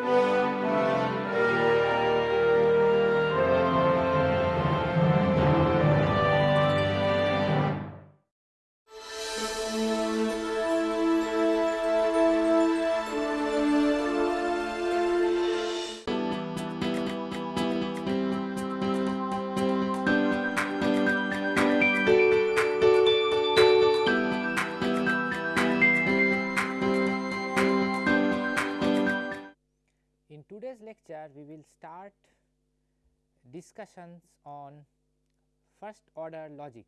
In on first order logic.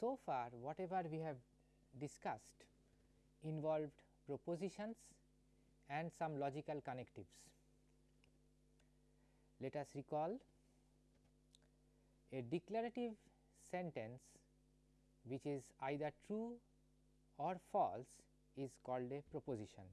So far whatever we have discussed involved propositions and some logical connectives. Let us recall a declarative sentence which is either true or false is called a proposition.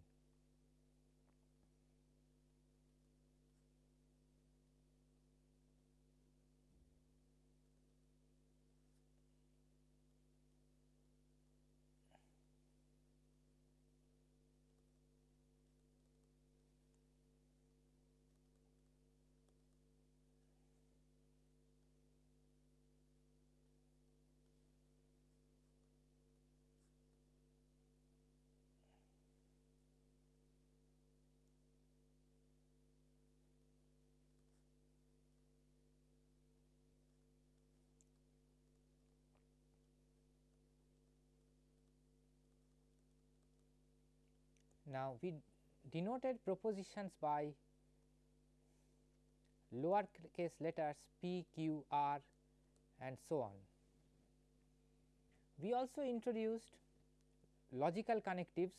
Now, we denoted propositions by lower case letters p, q, r and so on. We also introduced logical connectives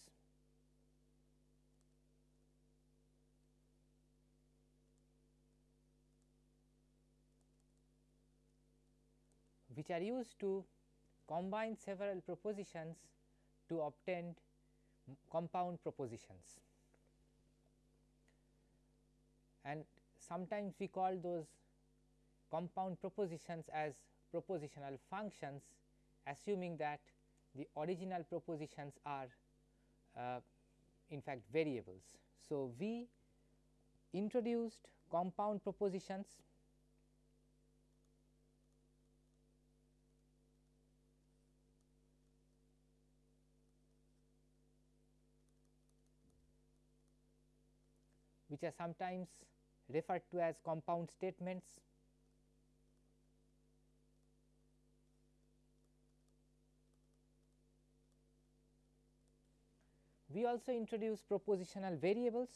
which are used to combine several propositions to obtain compound propositions and sometimes we call those compound propositions as propositional functions assuming that the original propositions are uh, in fact variables. So, we introduced compound propositions which are sometimes referred to as compound statements. We also introduce propositional variables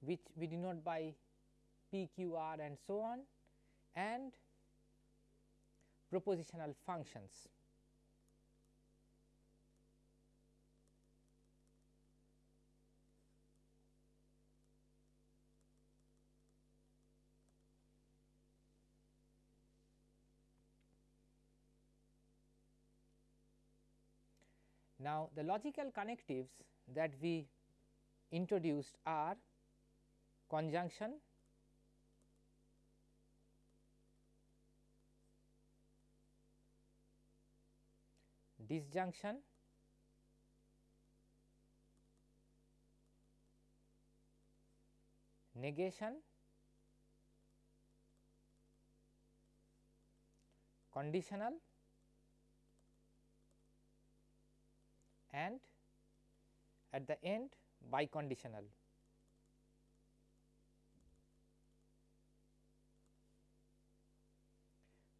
which we denote by P, Q, R and so on and propositional functions. Now, the logical connectives that we introduced are conjunction, disjunction. Negation. Conditional. And at the end biconditional.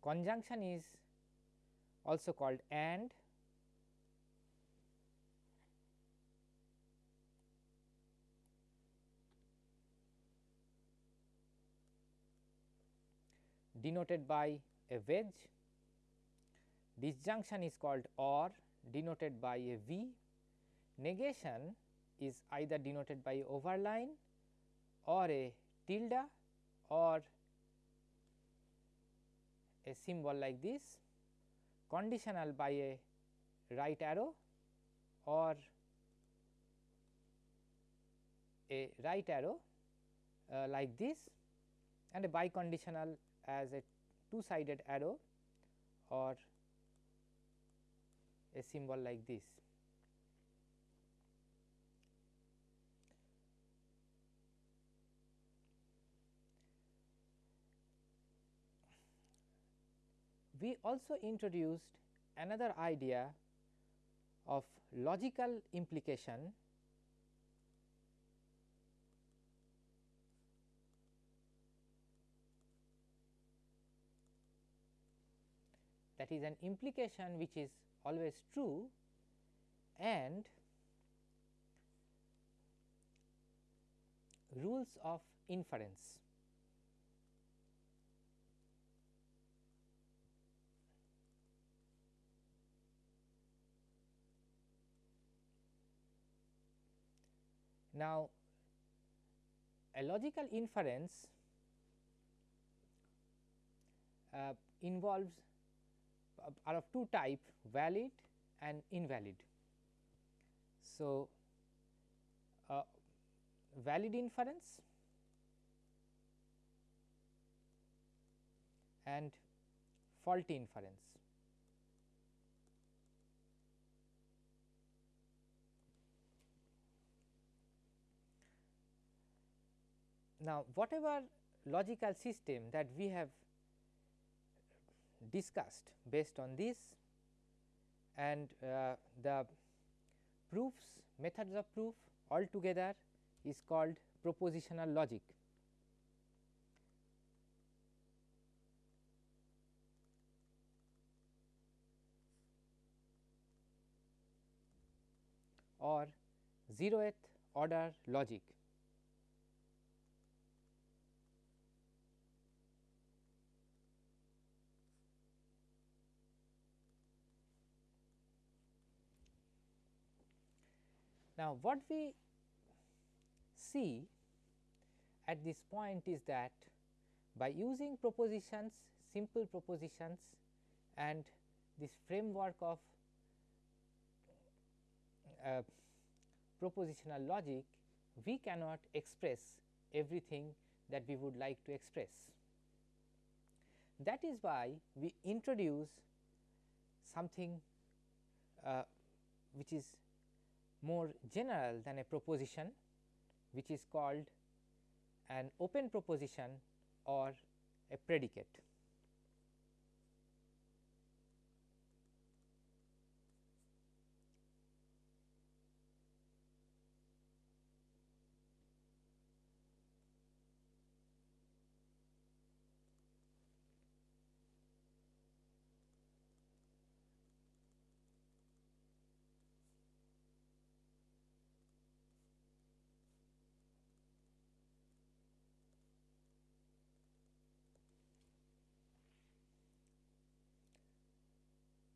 Conjunction is also called AND denoted by a wedge. Disjunction is called OR denoted by a V. Negation is either denoted by overline or a tilde or a symbol like this conditional by a right arrow or a right arrow uh, like this and a biconditional as a two sided arrow or a symbol like this. We also introduced another idea of logical implication that is an implication which is always true and rules of inference. Now, a logical inference uh, involves are of two type valid and invalid. So, uh, valid inference and faulty inference. Now, whatever logical system that we have discussed based on this and uh, the proofs methods of proof altogether is called propositional logic. or zeroth order logic. Now, what we see at this point is that by using propositions, simple propositions and this framework of uh, propositional logic, we cannot express everything that we would like to express. That is why we introduce something uh, which is more general than a proposition which is called an open proposition or a predicate.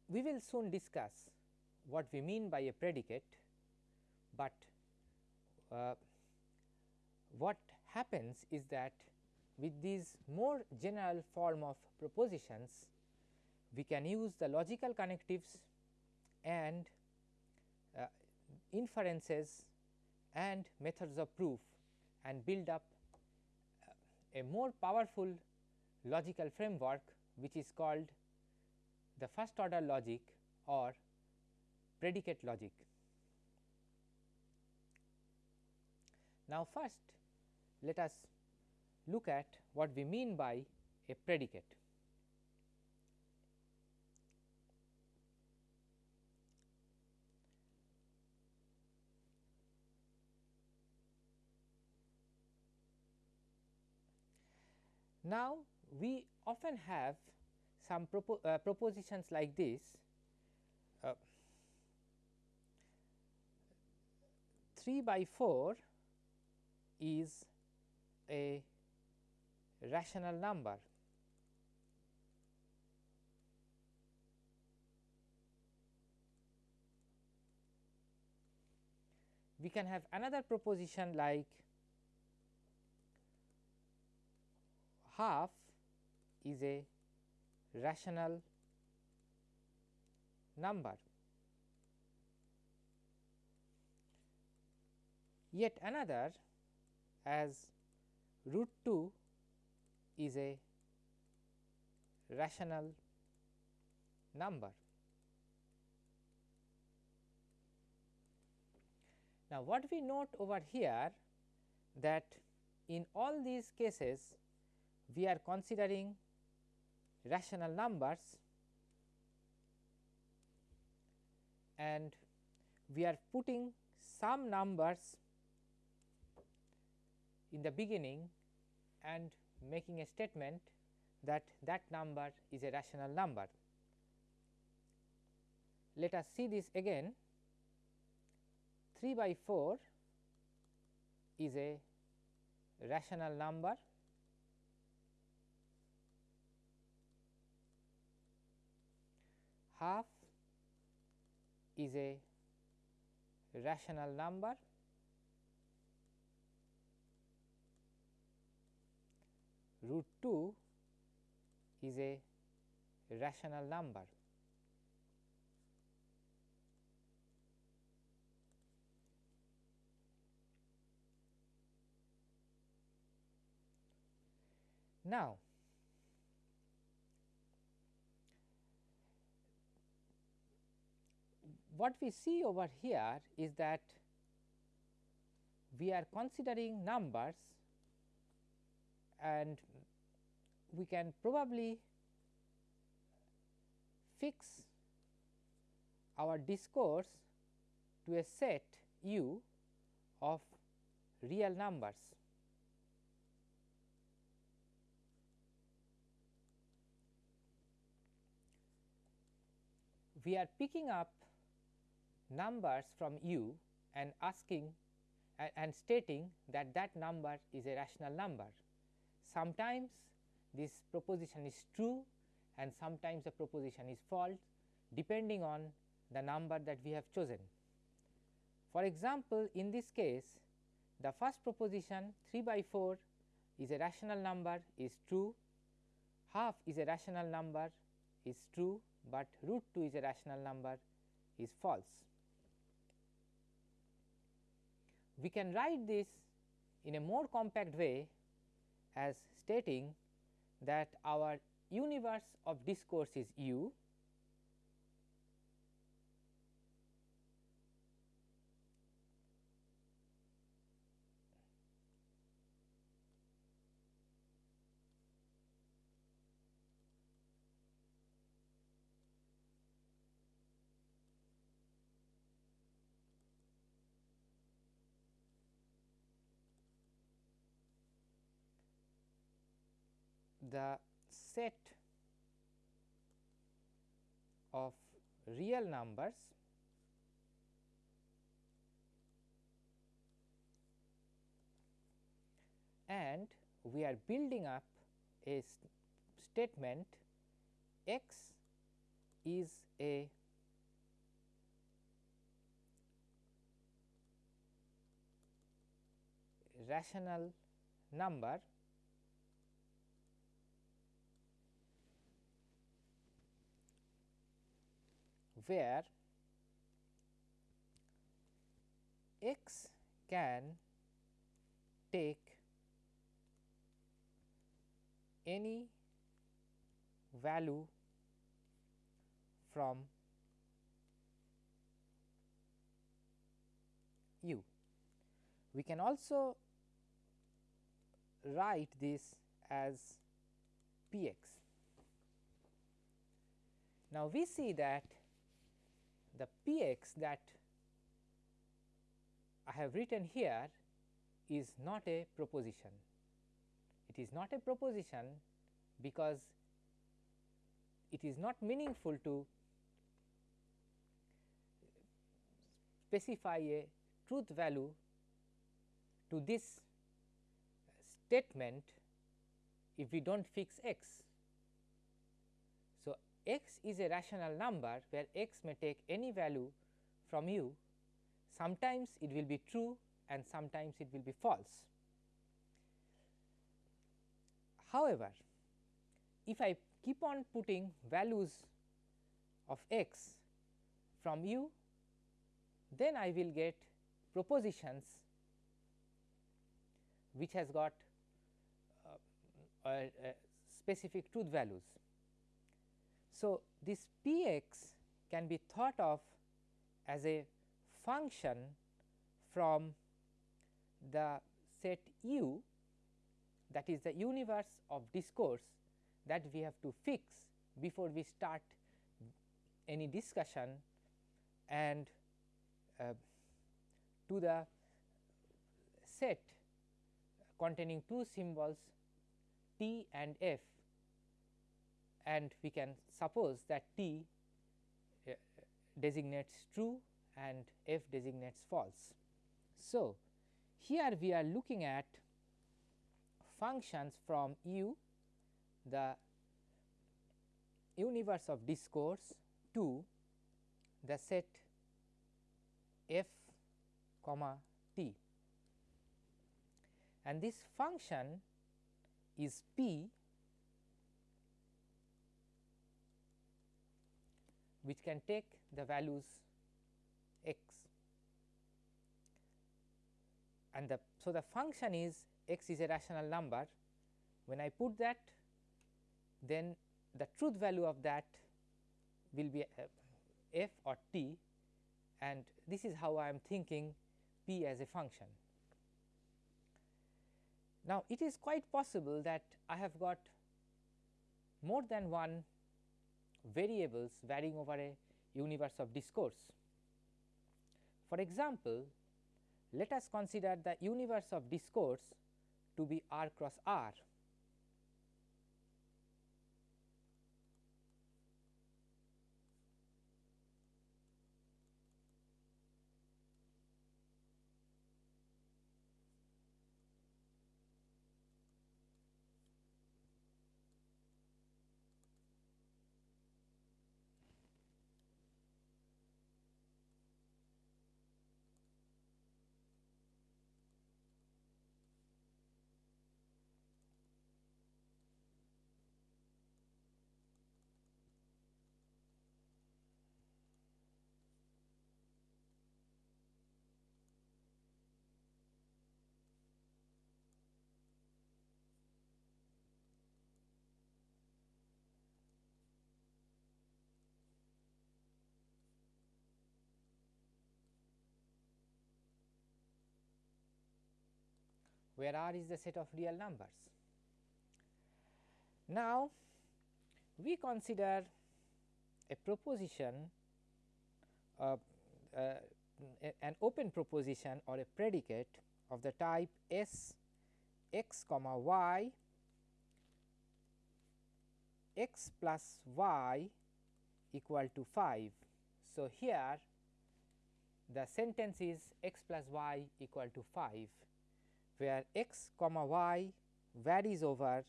We will soon discuss what we mean by a predicate, but uh, what happens is that with these more general form of propositions, we can use the logical connectives and uh, inferences and methods of proof and build up uh, a more powerful logical framework which is called the first order logic or predicate logic. Now, first let us look at what we mean by a predicate. Now, we often have some propo uh, propositions like this uh, 3 by 4 is a rational number. We can have another proposition like half is a rational number. Yet another as root 2 is a rational number. Now, what we note over here that in all these cases we are considering rational numbers. And we are putting some numbers in the beginning and making a statement that that number is a rational number. Let us see this again. 3 by 4 is a rational number half is a rational number root 2 is a rational number. Now, what we see over here is that we are considering numbers and we can probably fix our discourse to a set u of real numbers. We are picking up numbers from u and asking and, and stating that that number is a rational number. Sometimes this proposition is true and sometimes the proposition is false depending on the number that we have chosen. For example, in this case the first proposition 3 by 4 is a rational number is true, half is a rational number is true, but root 2 is a rational number is false. We can write this in a more compact way as stating that our universe of discourse is u the set of real numbers and we are building up a st statement x is a rational number where x can take any value from u. We can also write this as p x. Now, we see that the p x that I have written here is not a proposition. It is not a proposition because it is not meaningful to specify a truth value to this statement if we do not fix x x is a rational number where x may take any value from u, sometimes it will be true and sometimes it will be false. However, if I keep on putting values of x from u, then I will get propositions which has got uh, uh, uh, specific truth values. So, this p x can be thought of as a function from the set u that is the universe of discourse that we have to fix before we start any discussion and uh, to the set containing two symbols t and f and we can suppose that t uh, designates true and f designates false. So, here we are looking at functions from u the universe of discourse to the set f comma t and this function is p which can take the values x. And the so the function is x is a rational number. When I put that then the truth value of that will be uh, f or t. And this is how I am thinking p as a function. Now, it is quite possible that I have got more than one variables varying over a universe of discourse. For example, let us consider the universe of discourse to be R cross R. where R is the set of real numbers. Now, we consider a proposition uh, uh, an open proposition or a predicate of the type S x comma y x plus y equal to 5. So, here the sentence is x plus y equal to 5 where x comma y varies over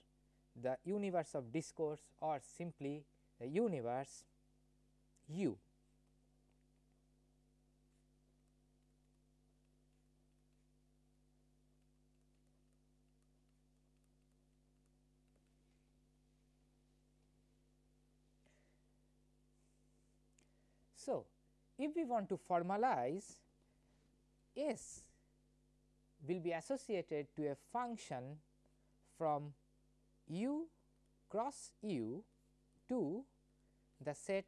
the universe of discourse or simply the universe u. So, if we want to formalize S will be associated to a function from u cross u to the set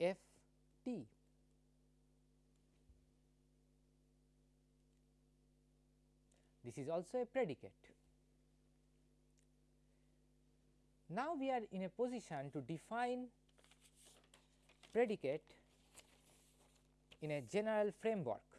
f t. This is also a predicate. Now, we are in a position to define predicate in a general framework.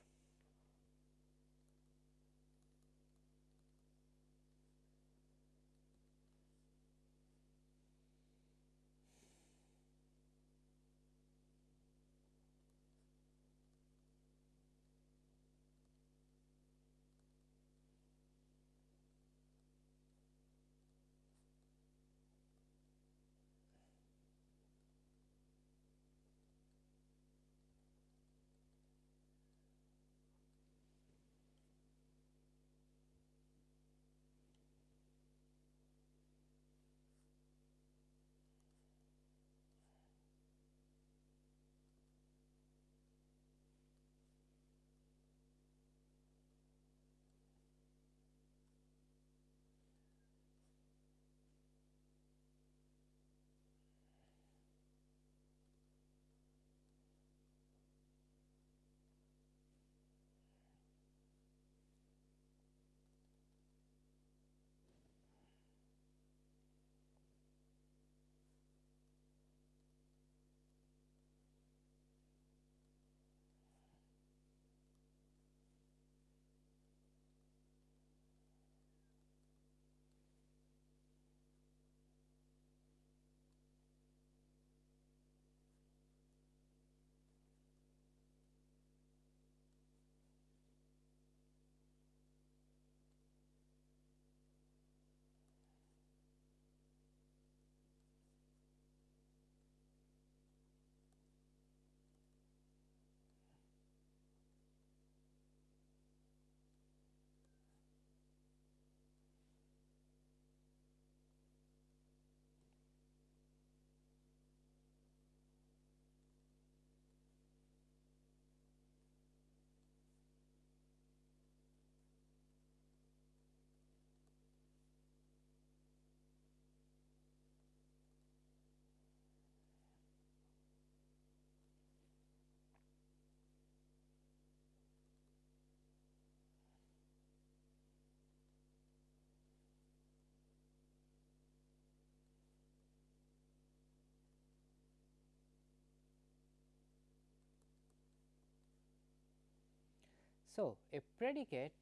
So, a predicate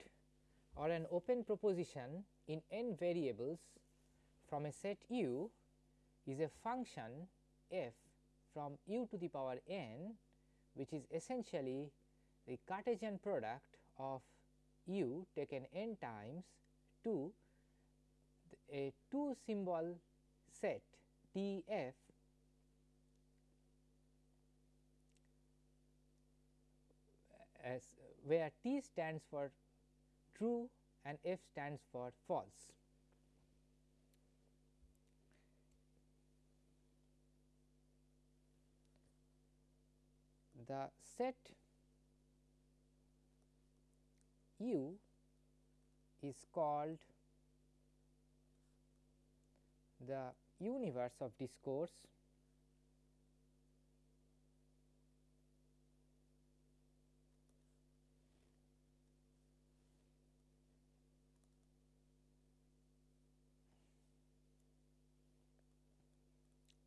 or an open proposition in n variables from a set u is a function f from u to the power n which is essentially the Cartesian product of u taken n times to a two symbol set T f as where T stands for true and F stands for false. The set U is called the universe of discourse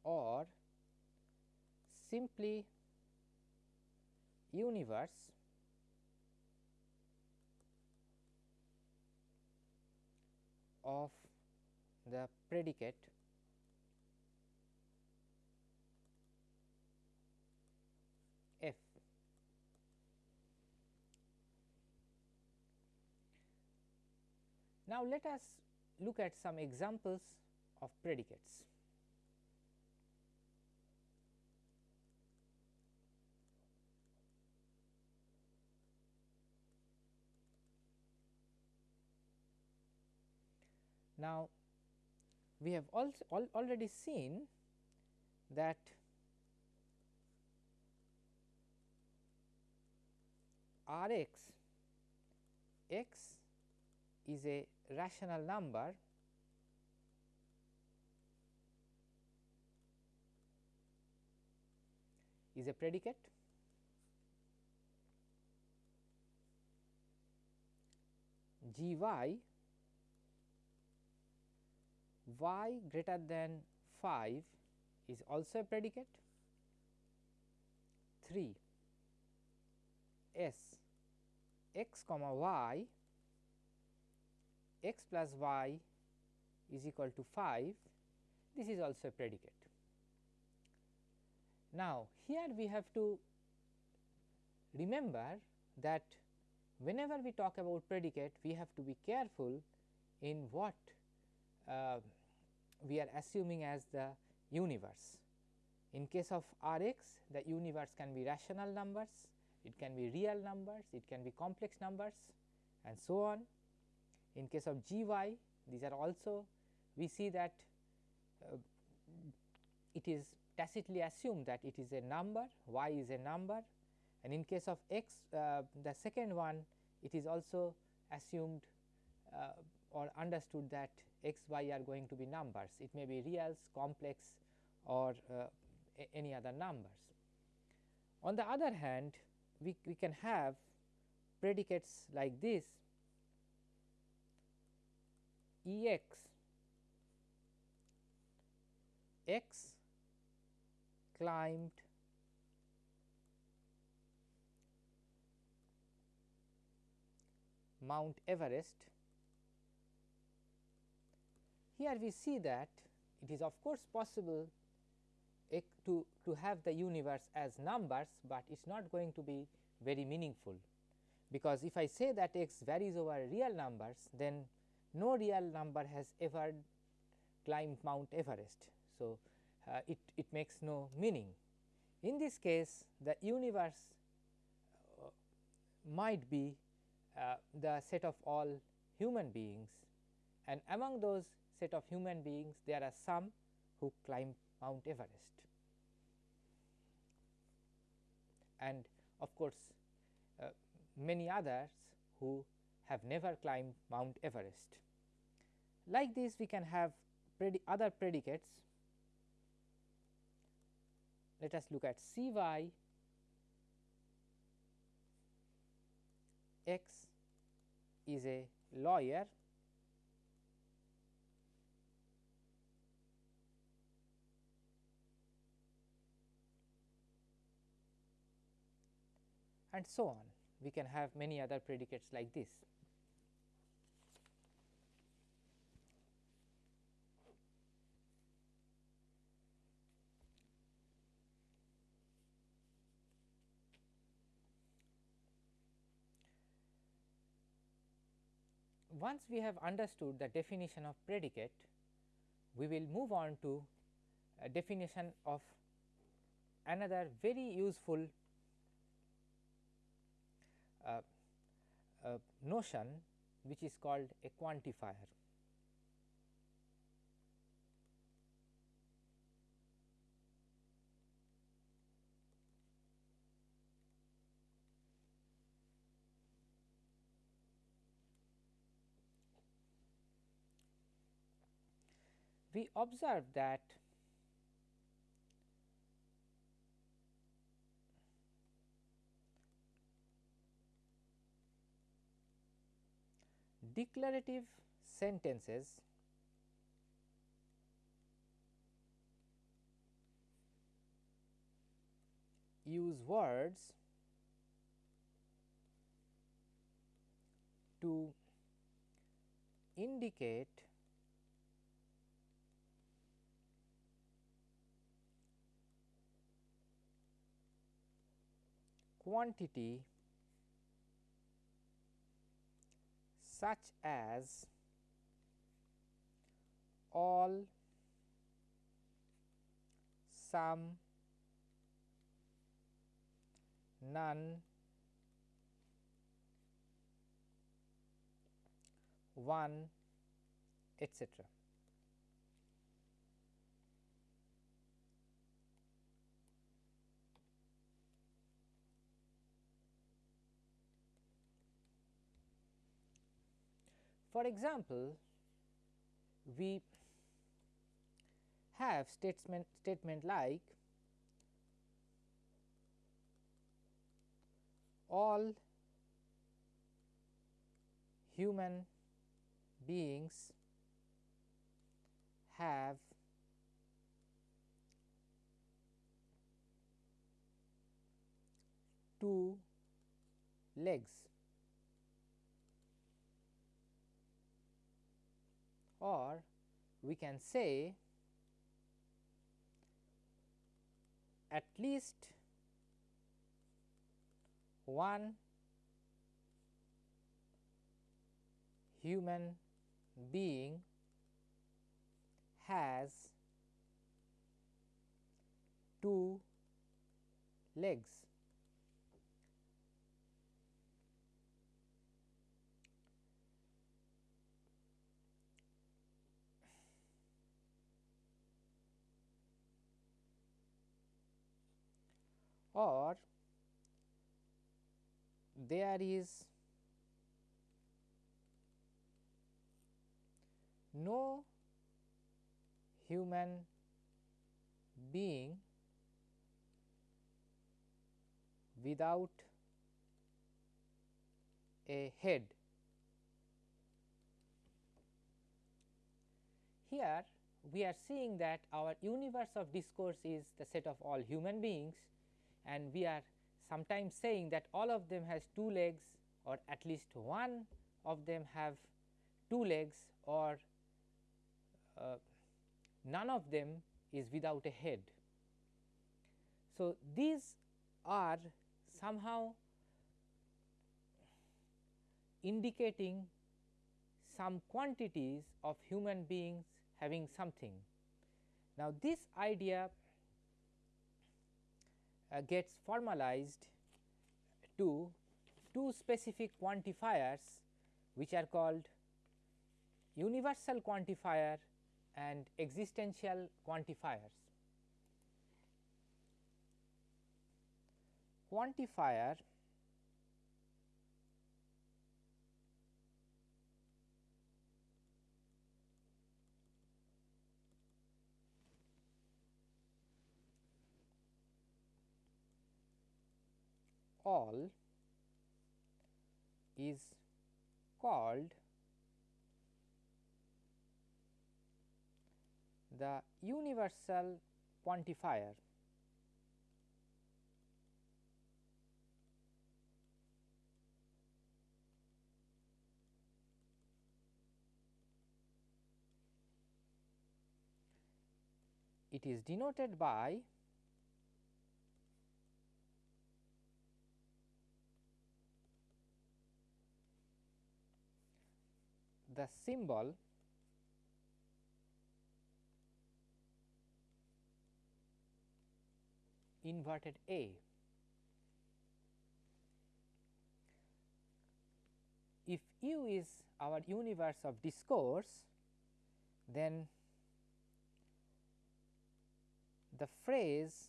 or simply universe of the predicate f. Now, let us look at some examples of predicates. Now, we have also al already seen that R x x is a rational number. Is a predicate. G y y greater than 5 is also a predicate 3 s x comma y x plus y is equal to 5 this is also a predicate. Now, here we have to remember that whenever we talk about predicate we have to be careful in what uh, we are assuming as the universe. In case of R x the universe can be rational numbers, it can be real numbers, it can be complex numbers and so on. In case of g y these are also we see that uh, it is tacitly assumed that it is a number y is a number and in case of x uh, the second one it is also assumed uh, or understood that x y are going to be numbers it may be reals complex or uh, any other numbers. On the other hand we, we can have predicates like this E x x climbed Mount Everest here we see that it is of course possible to, to have the universe as numbers, but it is not going to be very meaningful because if I say that x varies over real numbers then no real number has ever climbed Mount Everest. So, uh, it, it makes no meaning. In this case the universe uh, might be uh, the set of all human beings and among those set of human beings there are some who climb Mount Everest. And of course, uh, many others who have never climbed Mount Everest. Like this we can have predi other predicates. Let us look at C y x is a lawyer and so on. we can have many other predicates like this. Once we have understood the definition of predicate, we will move on to a definition of another very useful uh, notion which is called a quantifier. We observe that declarative sentences use words to indicate quantity such as all some none one etc. For example, we have statement statement like all human beings have two legs or we can say at least one human being has two legs. Or there is no human being without a head. Here we are seeing that our universe of discourse is the set of all human beings and we are sometimes saying that all of them has two legs or at least one of them have two legs or uh, none of them is without a head. So, these are somehow indicating some quantities of human beings having something. Now, this idea uh, gets formalized to two specific quantifiers which are called universal quantifier and existential quantifiers. Quantifier all is called the universal quantifier. It is denoted by the symbol inverted A. If U is our universe of discourse, then the phrase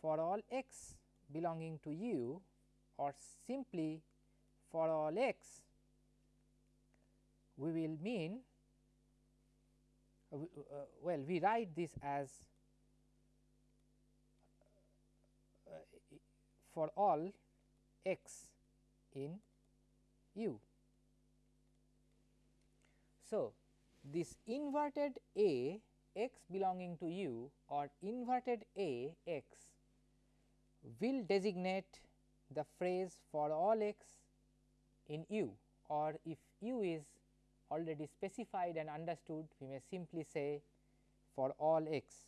for all x belonging to U or simply for all x we will mean uh, uh, well we write this as uh, for all x in U. So, this inverted A x belonging to U or inverted A x will designate the phrase for all x in U or if U is already specified and understood we may simply say for all x.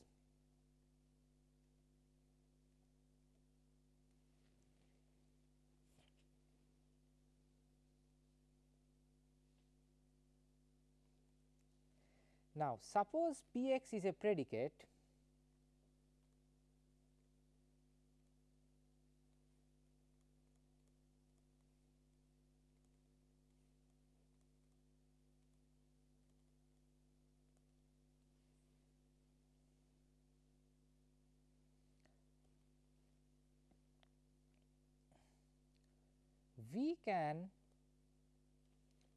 Now, suppose P x is a predicate we can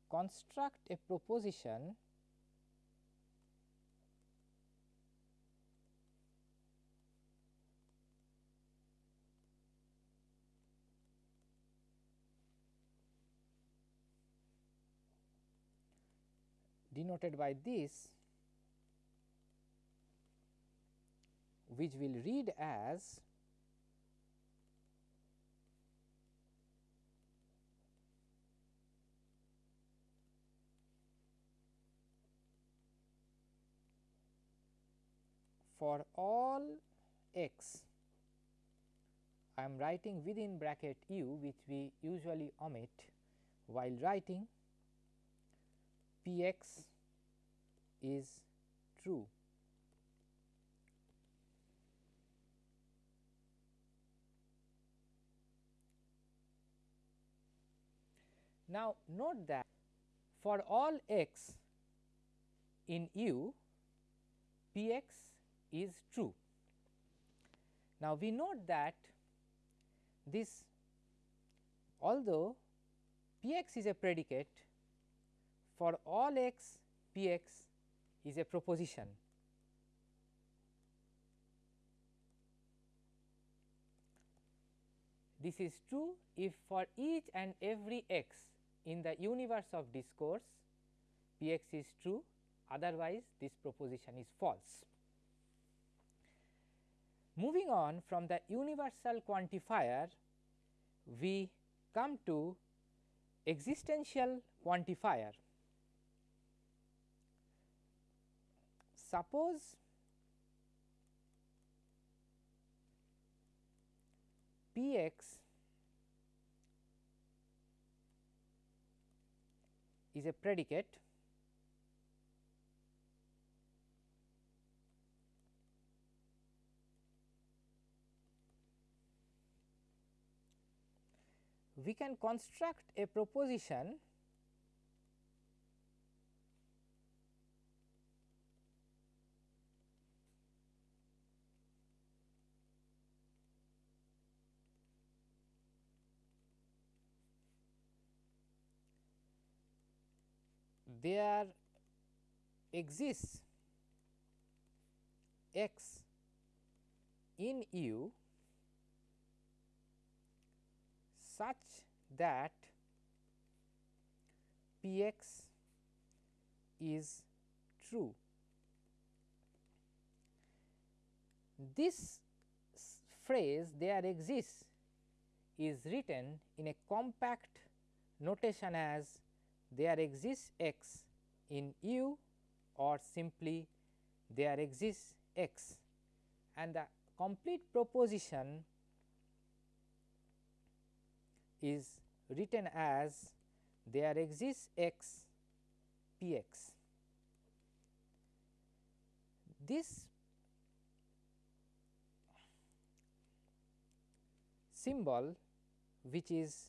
construct a proposition denoted by this which will read as for all x I am writing within bracket u which we usually omit while writing p x is true. Now, note that for all x in u p x is true. Now, we note that this although p x is a predicate for all x p x is a proposition. This is true if for each and every x in the universe of discourse p x is true otherwise this proposition is false. Moving on from the universal quantifier, we come to existential quantifier. Suppose P x is a predicate we can construct a proposition there exists x in U such that P x is true. This phrase there exists is written in a compact notation as there exists x in U or simply there exists x and the complete proposition is written as there exists x p x. This symbol which is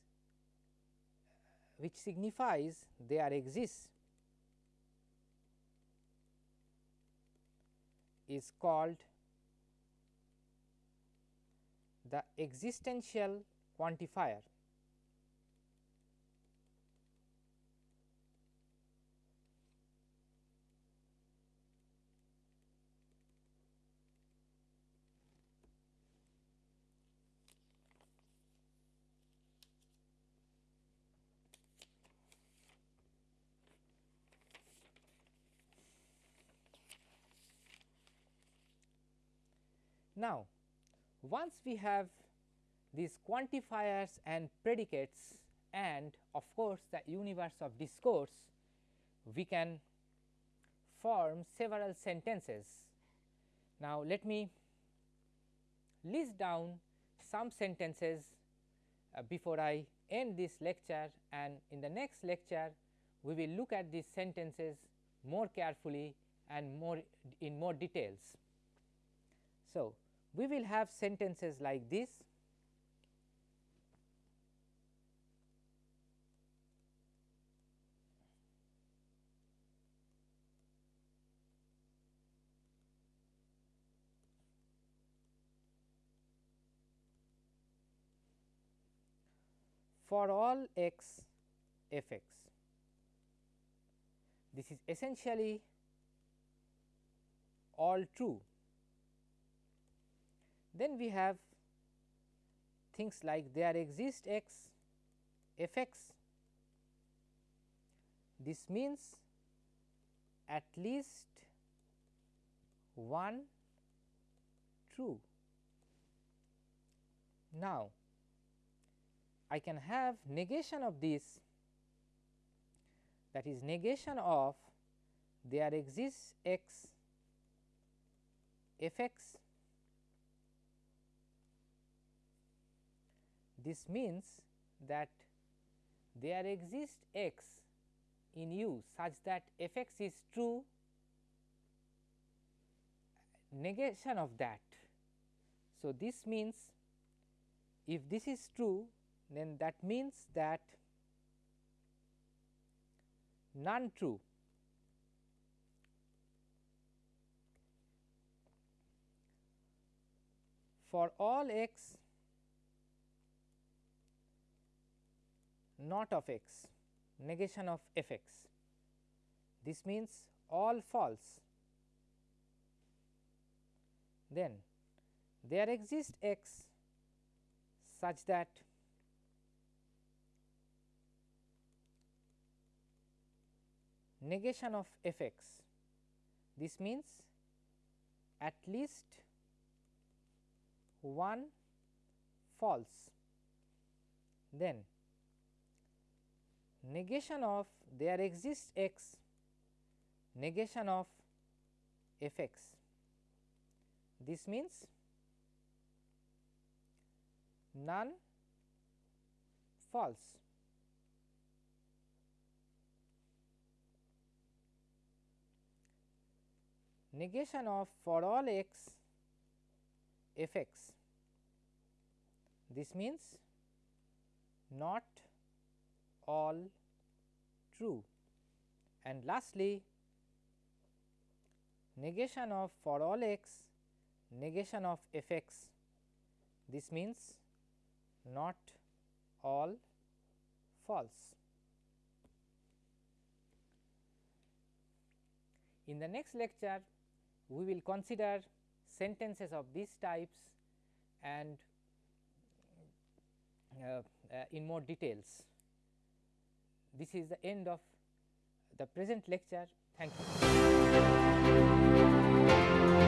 which signifies there exists is called the existential quantifier. Now, once we have these quantifiers and predicates and of course, the universe of discourse, we can form several sentences. Now, let me list down some sentences uh, before I end this lecture and in the next lecture we will look at these sentences more carefully and more in more details. So, we will have sentences like this for all x f x. This is essentially all true then we have things like there exist x f x this means at least one true. Now, I can have negation of this that is negation of there exists x f x This means that there exists x in U such that f x is true negation of that. So, this means if this is true then that means that none true for all x not of x negation of f x. This means all false. Then there exists x such that negation of f x. This means at least one false. Then negation of there exists x negation of f x. This means none false. Negation of for all x f x. This means not all true. And lastly negation of for all x negation of f x. This means not all false. In the next lecture we will consider sentences of these types and uh, uh, in more details this is the end of the present lecture. Thank you.